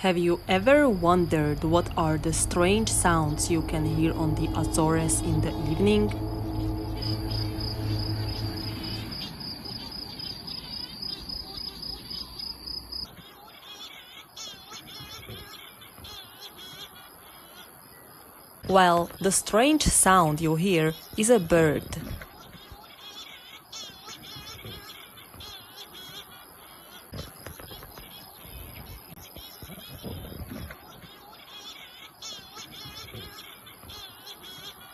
Have you ever wondered what are the strange sounds you can hear on the Azores in the evening? Well, the strange sound you hear is a bird.